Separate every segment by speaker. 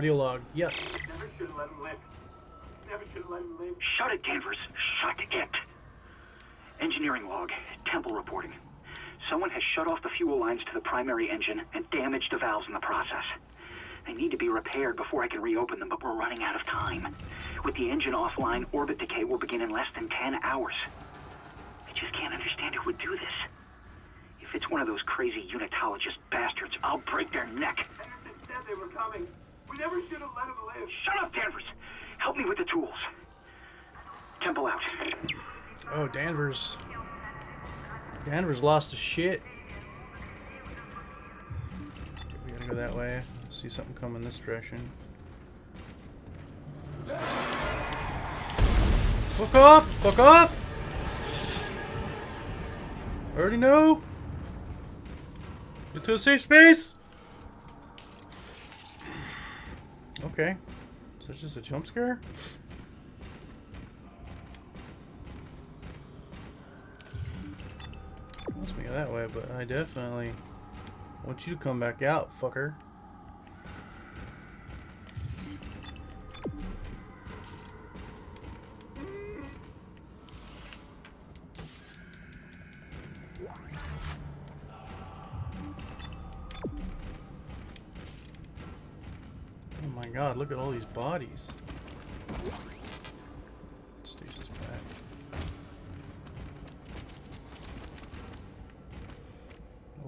Speaker 1: Audio log. Yes.
Speaker 2: Never should have let him live. Never should have let him live.
Speaker 3: Shut it, Danvers. Shut it. Engineering log. Temple reporting. Someone has shut off the fuel lines to the primary engine and damaged the valves in the process. They need to be repaired before I can reopen them, but we're running out of time. With the engine offline, orbit decay will begin in less than 10 hours. I just can't understand who would do this. If it's one of those crazy unitologist bastards, I'll break their neck.
Speaker 2: Henderson said they were coming. We never should have let him live.
Speaker 3: Shut up, Danvers! Help me with the tools. Temple out.
Speaker 1: Oh, Danvers. Danvers lost his shit. Okay, we gotta go that way. See something coming this direction. Fuck off! Fuck off! I Already know. Get to a safe space. Okay. So it's just a jump scare? Wants me that way, but I definitely want you to come back out, fucker. Look at all these bodies. Stasis pack.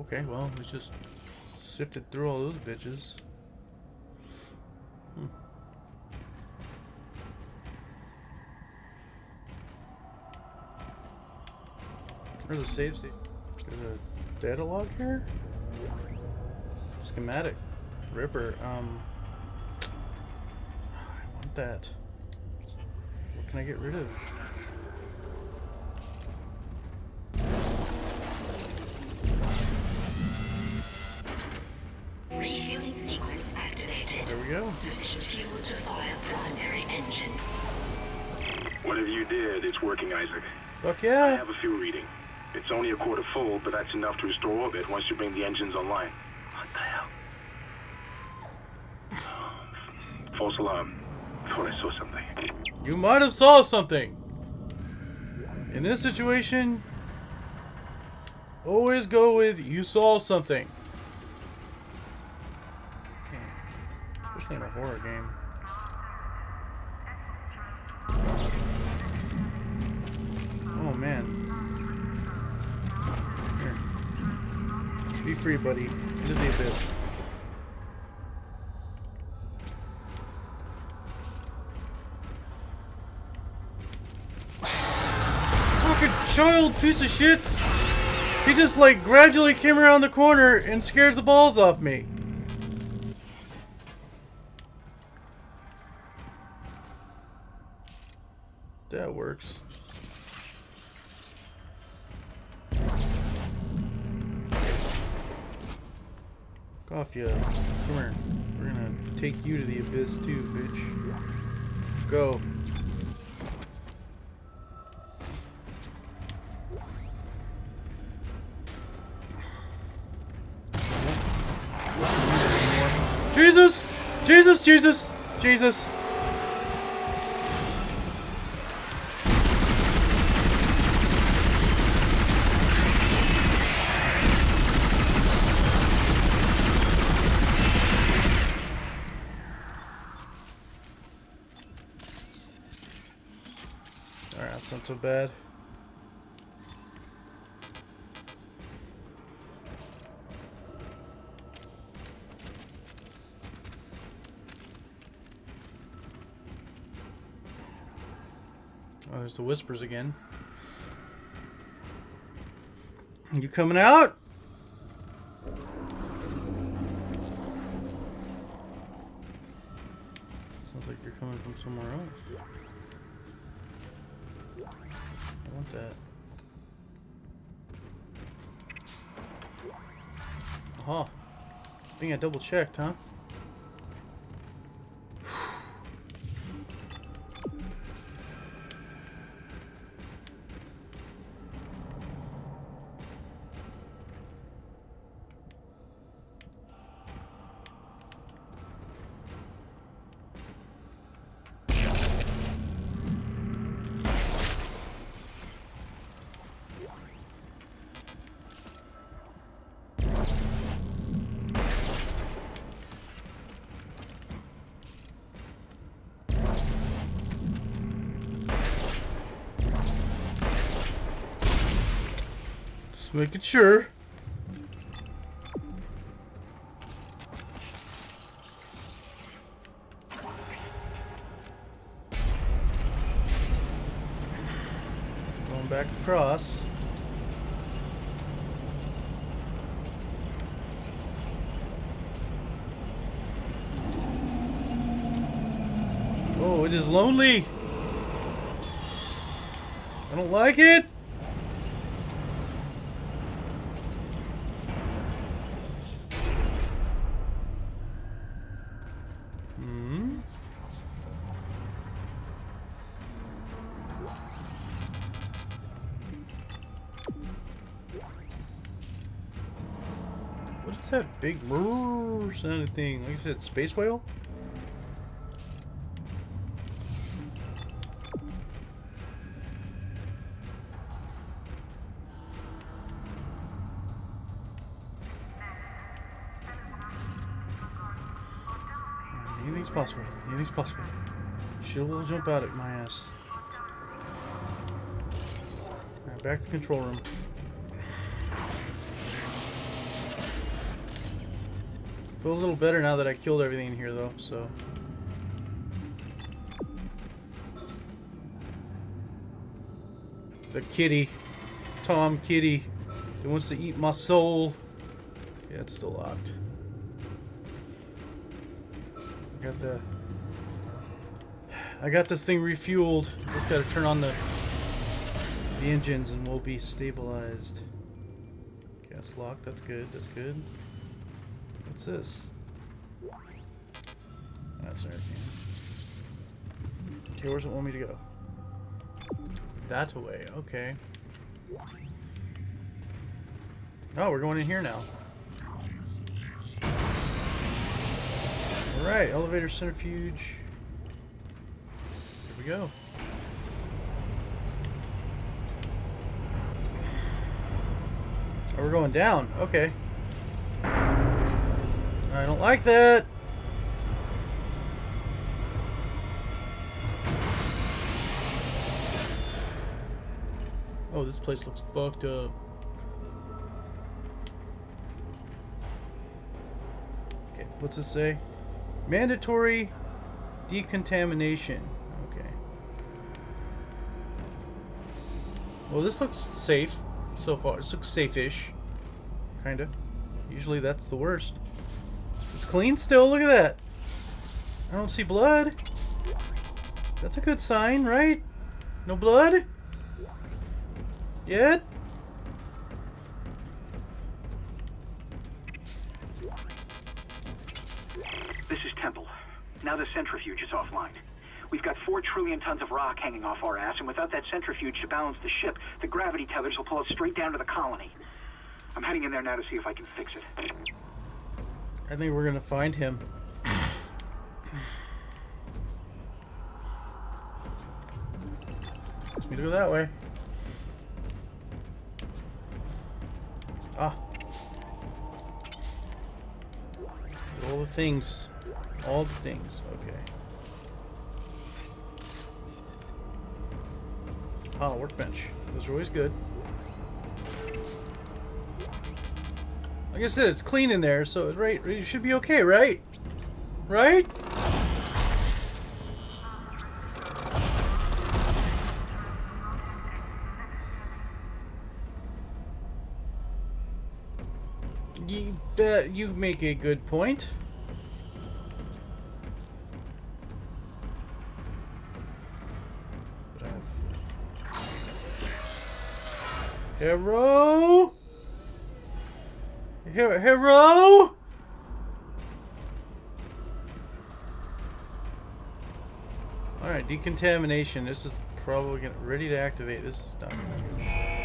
Speaker 1: Okay, well, we just sifted through all those bitches. Hmm. Where's the save state? There's a data log here? Schematic. Ripper. Um. I want that. What can I get rid of?
Speaker 4: Refueling sequence activated.
Speaker 1: There we go.
Speaker 4: Sufficient fuel to fire primary engine.
Speaker 5: Whatever you did, it's working, Isaac.
Speaker 1: Fuck
Speaker 5: I have a fuel reading. It's only a quarter full, but that's enough to restore orbit once you bring the engines online. What the hell? False alarm. Thought I saw something.
Speaker 1: You might have saw something. In this situation, always go with you saw something. Especially in a horror game. Oh man. Here. Be free, buddy. Into the abyss. fucking child piece of shit. He just like gradually came around the corner and scared the balls off me. That works. You. Come here. We're gonna take you to the abyss too, bitch. Go. Jesus! Jesus, Jesus, Jesus. Alright, that's not so bad. There's the whispers again. You coming out? Sounds like you're coming from somewhere else. I want that. Aha. I think I double checked, huh? Making sure. Going back across. Oh, it is lonely. I don't like it. Big brrrr sounding thing? Like I said, space whale? Anything's possible. Anything's possible. She'll jump out at my ass. Alright, back to the control room. Feel a little better now that I killed everything in here, though. So. The kitty, Tom Kitty, that wants to eat my soul. Yeah, it's still locked. I got the. I got this thing refueled. Just gotta turn on the the engines and we'll be stabilized. Okay, that's locked. That's good. That's good. What's this? That's everything. Okay, where's it want me to go? That way. Okay. Oh, we're going in here now. Alright, elevator centrifuge. Here we go. Oh, we're going down. Okay. I don't like that. Oh, this place looks fucked up. Okay, what's this say? Mandatory decontamination. Okay. Well, this looks safe so far. This looks safe-ish. Kinda. Usually that's the worst. It's clean still. Look at that. I don't see blood. That's a good sign, right? No blood? Yet?
Speaker 3: This is Temple. Now the centrifuge is offline. We've got four trillion tons of rock hanging off our ass, and without that centrifuge to balance the ship, the gravity tethers will pull us straight down to the colony. I'm heading in there now to see if I can fix it.
Speaker 1: I think we're gonna find him. Wants me to go that way. Ah. All the things. All the things. Okay. Ah, workbench. Those are always good. Like I said, it's clean in there, so it right, it should be okay, right? Right? You uh, bet you make a good point. Hero! Hero! Alright, decontamination. This is probably gonna, ready to activate. This is done.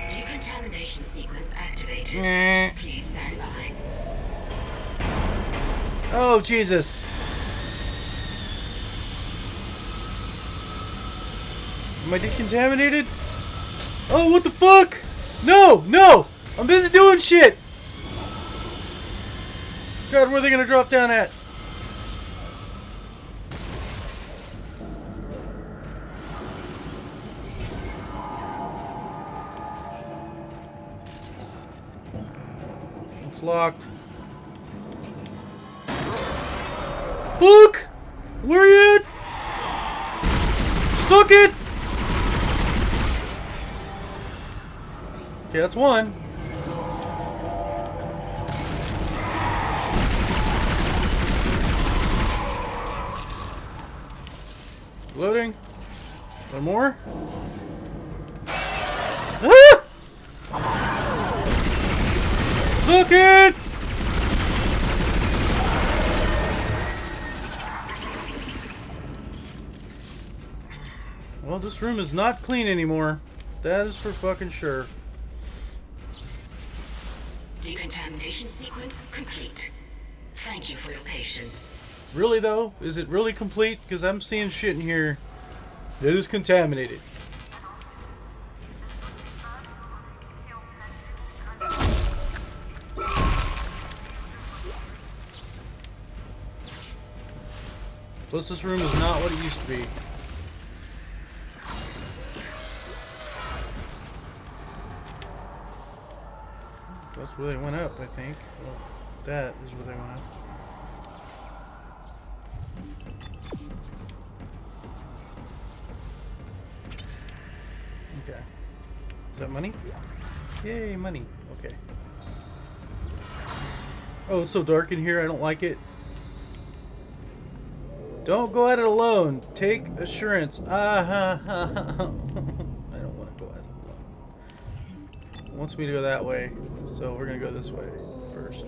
Speaker 4: Decontamination sequence activated. Please stand by.
Speaker 1: Oh, Jesus. Am I decontaminated? Oh, what the fuck? No, no! I'm busy doing shit! God, where are they gonna drop down at? It's locked. Fuck! Where are you at? Suck it! Okay, that's one. Loading. One more. Ah! Suck it! Well, this room is not clean anymore. That is for fucking sure.
Speaker 4: Decontamination sequence complete. Thank you for your patience.
Speaker 1: Really though? Is it really complete? Because I'm seeing shit in here that is contaminated. Plus this room is not what it used to be. That's where they went up, I think. Well, that is where they went up. Money. Okay. Oh, it's so dark in here. I don't like it. Don't go at it alone. Take assurance. Ah ha ha. ha. I don't want to go at it alone. It wants me to go that way, so we're gonna go this way first.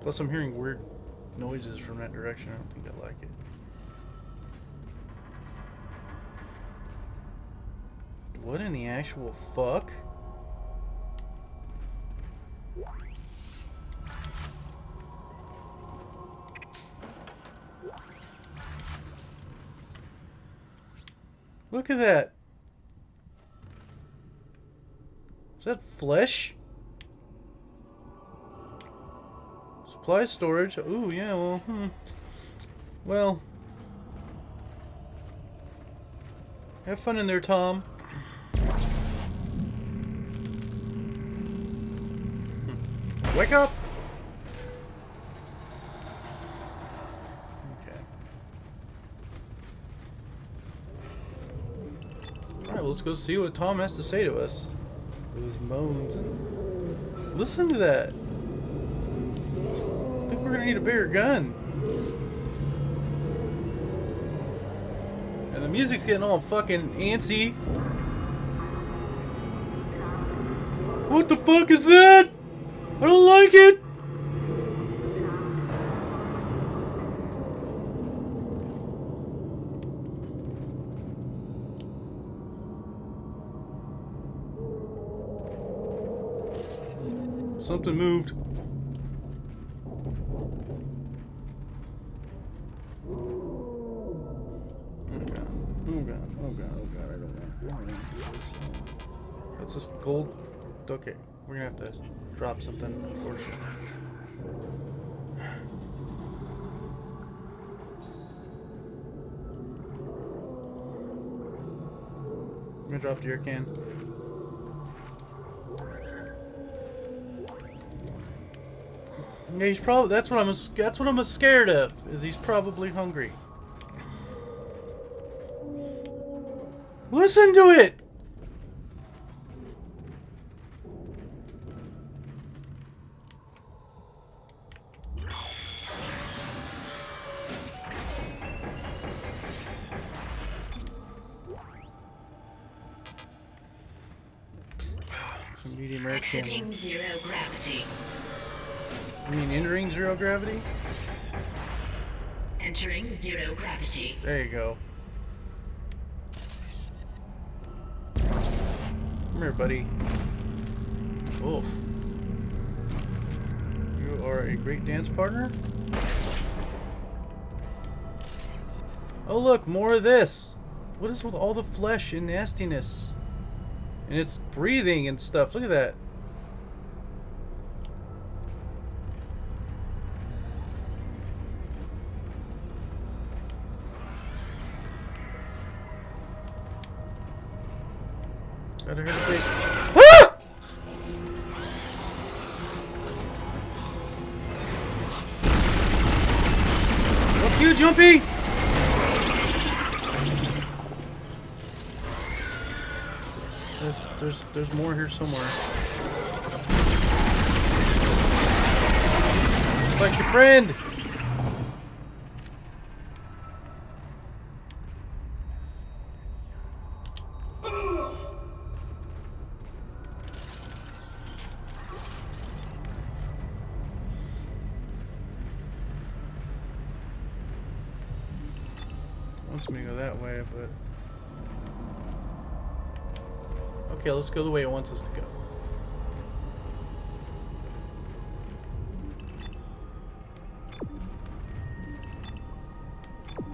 Speaker 1: Plus, I'm hearing weird noises from that direction. I don't think I like it. What in the actual fuck? Look at that. Is that flesh? Supply storage. Ooh, yeah, well, hmm. Well. Have fun in there, Tom. Wake up! Okay. Alright, well, let's go see what Tom has to say to us. Those moans and... Listen to that! I think we're gonna need a bigger gun. And the music's getting all fucking antsy. What the fuck is that? I don't like it! Something moved. Oh god. Oh god. Oh god. Oh. I don't want. I don't this. That's just gold. Okay. We're gonna have to drop something, unfortunately. I'm gonna drop the can. Yeah, he's probably. That's what I'm. That's what I'm scared of. Is he's probably hungry. Listen to it. Some medium camera.
Speaker 4: Exiting zero gravity.
Speaker 1: I mean, entering zero gravity?
Speaker 4: Entering zero gravity.
Speaker 1: There you go. Come here, buddy. Wolf. You are a great dance partner? Oh look, more of this! What is with all the flesh and nastiness? And it's breathing and stuff. Look at that. Ah! Jumpy! There's, there's, more here somewhere. It's like your friend! Wants me to go that way, but... Okay, let's go the way it wants us to go.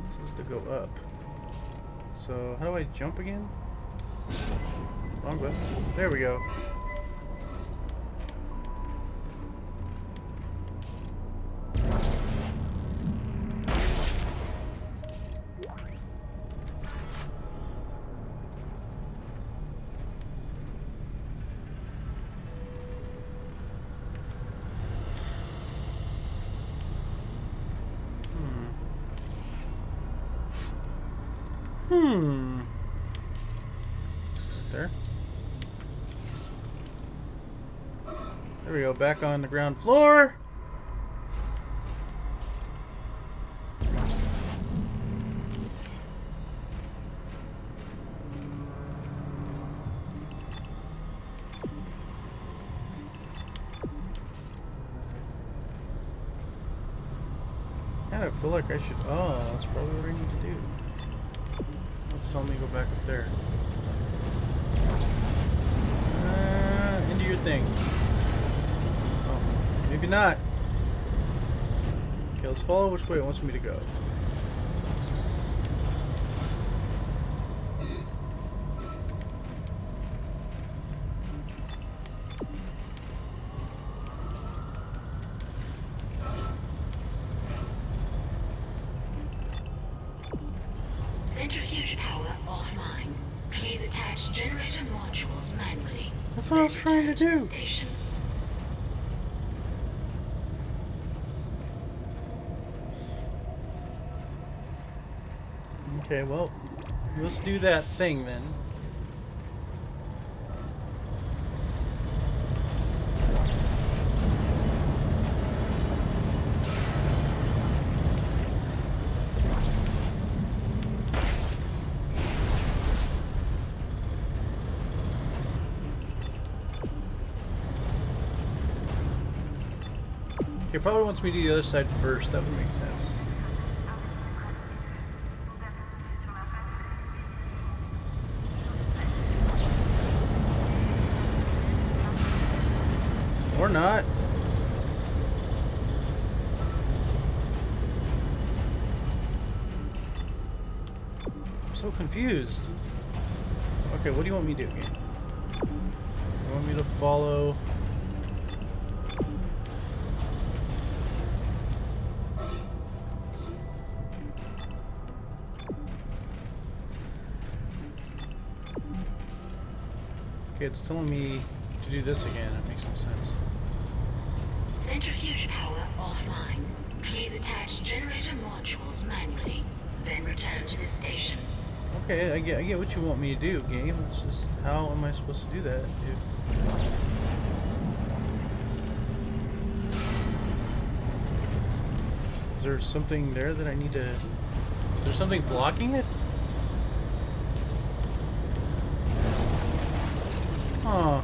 Speaker 1: Says to go up. So, how do I jump again? Wrong button. There we go. Hmm. There. There we go, back on the ground floor. Kind of feel like I should. Oh, that's probably what I need to do. Let's tell me to go back up there. Uh, into your thing. Oh, maybe not. Okay, let's follow which way it wants me to go.
Speaker 4: Station.
Speaker 1: Okay, well, let's do that thing then. Okay, probably wants me to the other side first. That would make sense. Or not. I'm so confused. Okay, what do you want me to do? You want me to follow... it's telling me to do this again. That makes no sense.
Speaker 4: Centrifuge power offline. Please attach generator modules manually. Then return to the station.
Speaker 1: Okay, I get, I get what you want me to do, game. It's just how am I supposed to do that if Is there something there that I need to There's something blocking it? Huh.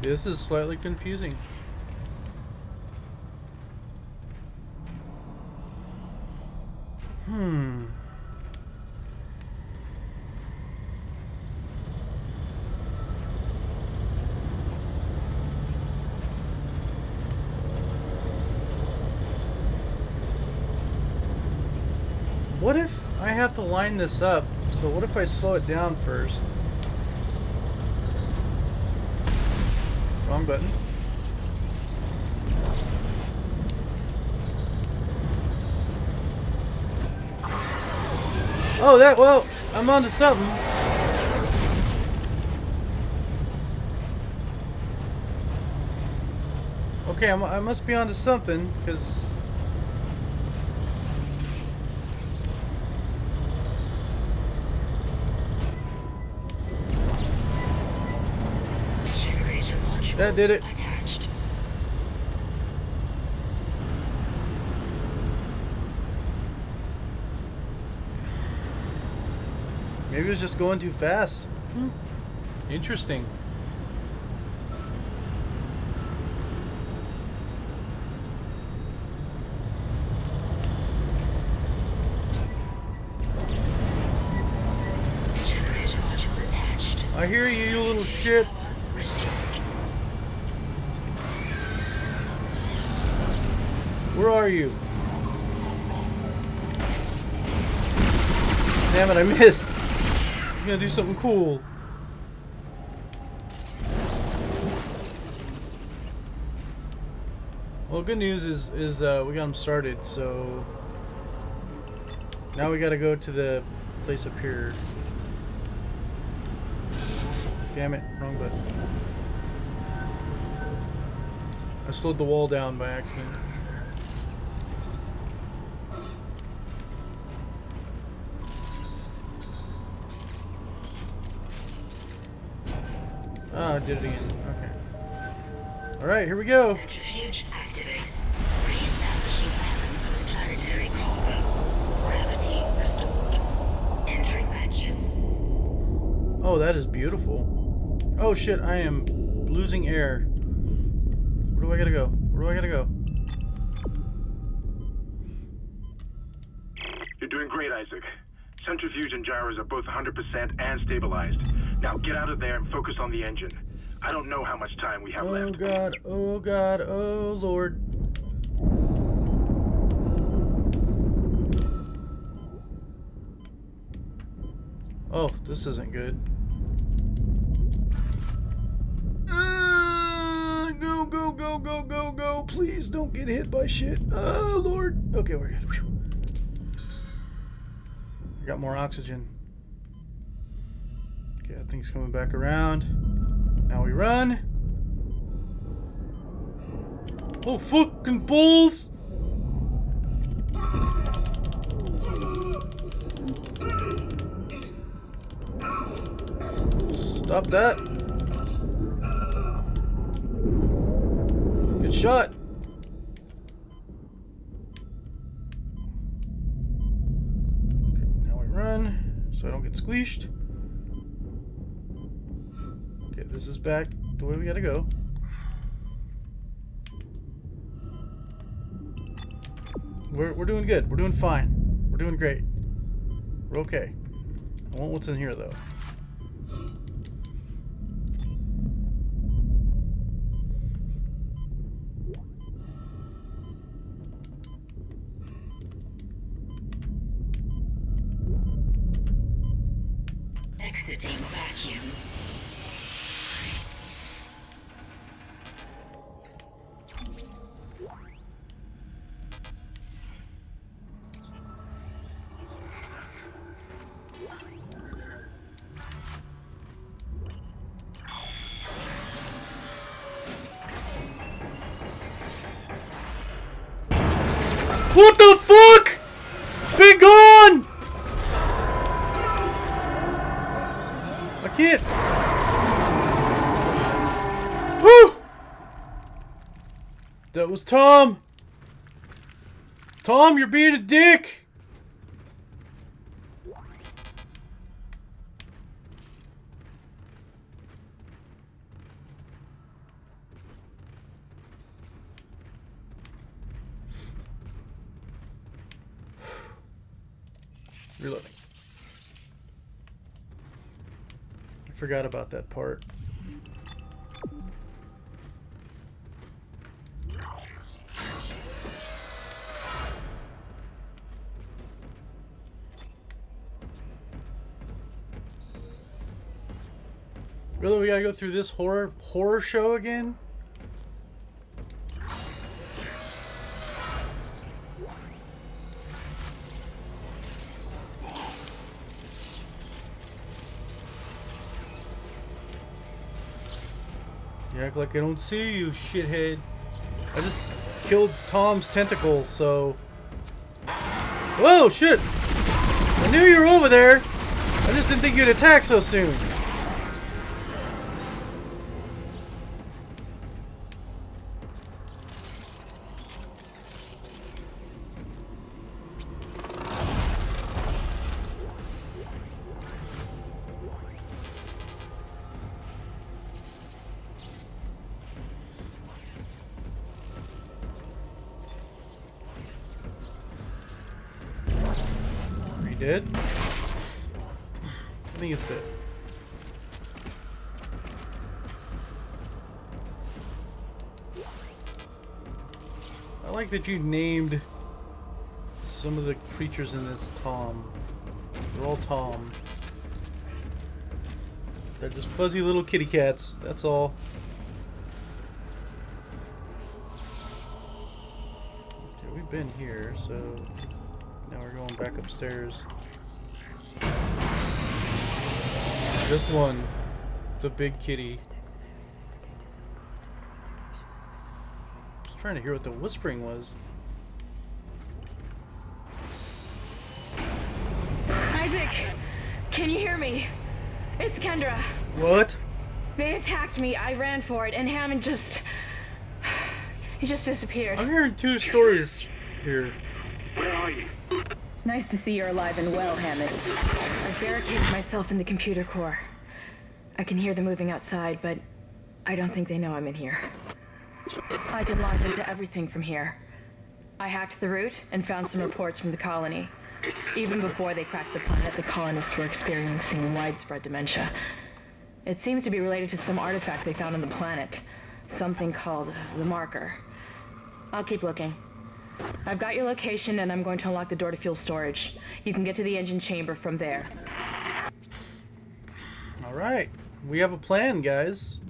Speaker 1: This is slightly confusing. Hmm. What if I this up? So what if I slow it down first? Wrong button. Oh, that, well, I'm onto something. Okay, I'm, I must be onto something, because... That did it.
Speaker 4: attached.
Speaker 1: Maybe it was just going too fast. Hmm. Interesting.
Speaker 4: Generator module attached.
Speaker 1: I hear you, you little shit.
Speaker 4: Power restored.
Speaker 1: Where are you? Damn it, I missed. He's gonna do something cool. Well, good news is is uh, we got him started, so now we got to go to the place up here. Damn it, wrong button. I slowed the wall down by accident. Did it again. Okay. Alright, here we go.
Speaker 4: Centrifuge activate. Re-establishing balance with planetary core. Gravity restored. Entering vacuum.
Speaker 1: Oh, that is beautiful. Oh shit, I am losing air. Where do I gotta go? Where do I gotta go?
Speaker 5: You're doing great, Isaac. Centrifuge and gyros are both 100% and stabilized. Now get out of there and focus on the engine. I don't know how much time we have
Speaker 1: Oh
Speaker 5: left.
Speaker 1: god, oh god, oh lord. Oh, this isn't good. Uh, go, go, go, go, go, go. Please don't get hit by shit. Oh, Lord. Okay, we're good. Whew. I got more oxygen. Okay, that thing's coming back around. Now we run. Oh, fucking bulls! Stop that. Good shot. Okay, now we run so I don't get squeezed. Okay, this is back the way we gotta go. We're, we're doing good. We're doing fine. We're doing great. We're okay. I want what's in here, though. What the fuck? Be gone! I can't. Whew! That was Tom. Tom, you're being a dick. Forgot about that part. Really, we gotta go through this horror horror show again? You act like I don't see you, shithead. I just killed Tom's tentacle, so... Whoa, shit! I knew you were over there! I just didn't think you'd attack so soon. That you named some of the creatures in this Tom. They're all Tom. They're just fuzzy little kitty cats, that's all. Okay, we've been here, so now we're going back upstairs. Just one. The big kitty. Trying to hear what the whispering was.
Speaker 6: Isaac, can you hear me? It's Kendra.
Speaker 1: What?
Speaker 6: They attacked me. I ran for it, and Hammond just. He just disappeared.
Speaker 1: I'm hearing two stories here.
Speaker 5: Where are you?
Speaker 6: Nice to see you're alive and well, Hammond. I've barricaded myself in the computer core. I can hear them moving outside, but I don't think they know I'm in here. I can launch into everything from here. I hacked the route and found some reports from the colony. Even before they cracked the planet, the colonists were experiencing widespread dementia. It seems to be related to some artifact they found on the planet. Something called the Marker. I'll keep looking. I've got your location and I'm going to unlock the door to fuel storage. You can get to the engine chamber from there.
Speaker 1: Alright. We have a plan, guys.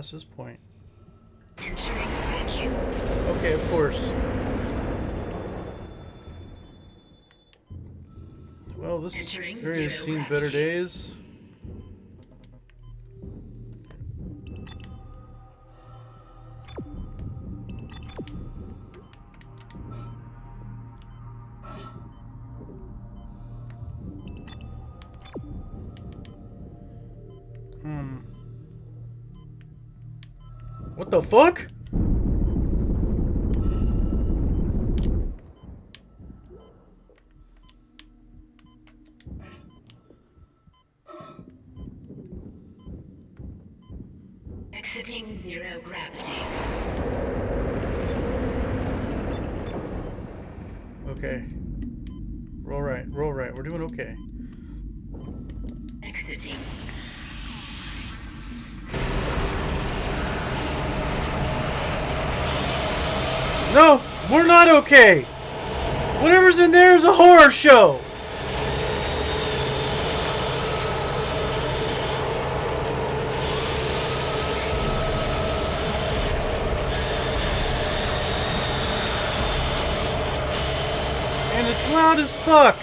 Speaker 1: Past this point?
Speaker 4: Entering.
Speaker 1: Okay, of course. Well, this
Speaker 4: Entering
Speaker 1: area has seen better days. Fuck? Okay. Whatever's in there is a horror show. And it's loud as fuck.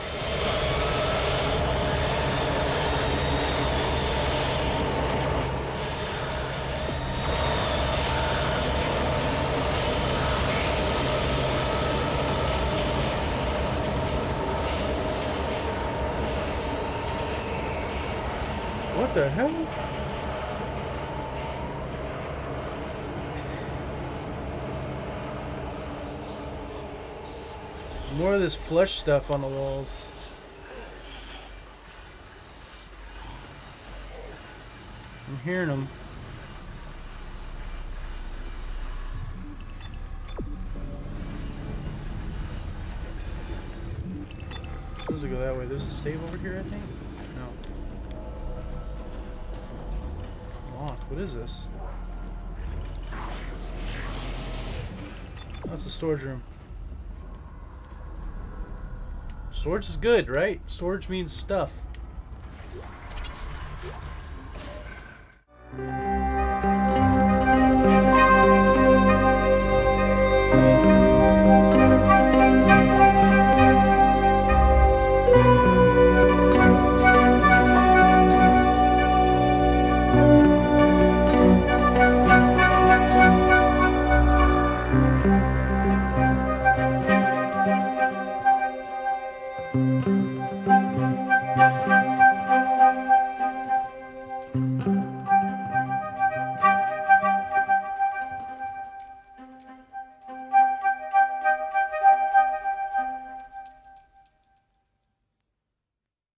Speaker 1: What the hell? More of this flesh stuff on the walls. I'm hearing them. Supposed to go that way. There's a save over here, I think? No. Locked. What is this? Oh, it's a storage room. Storage is good, right? Storage means stuff.